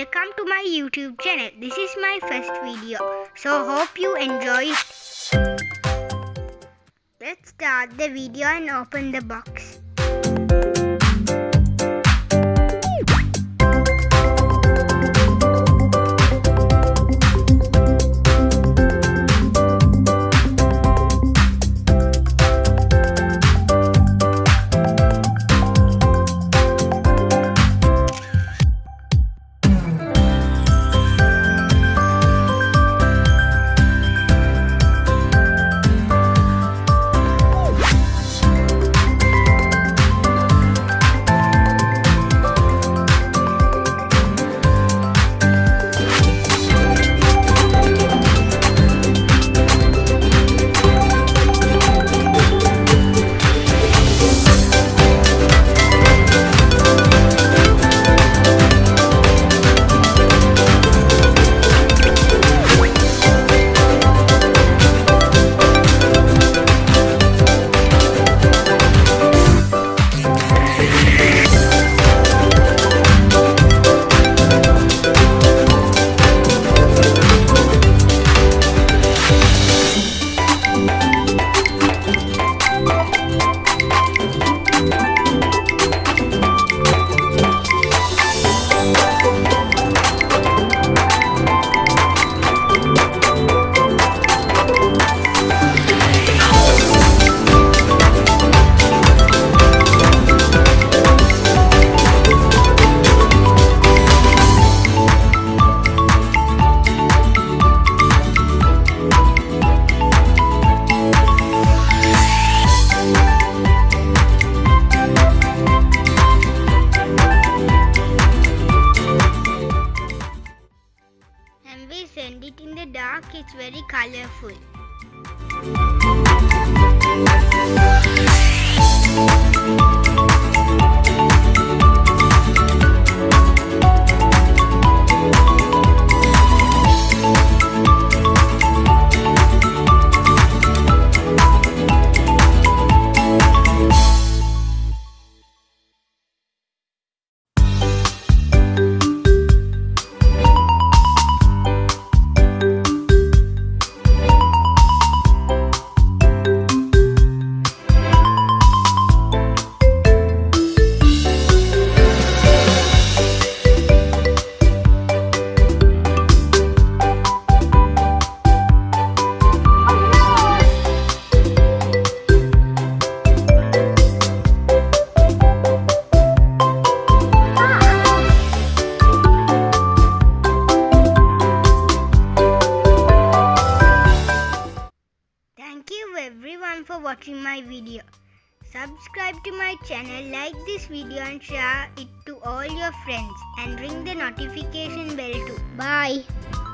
welcome to my YouTube channel. This is my first video, so hope you enjoy it. Let's start the video and open the box. Calha Flip. Watching my video. Subscribe to my channel, like this video and share it to all your friends and ring the notification bell too. Bye.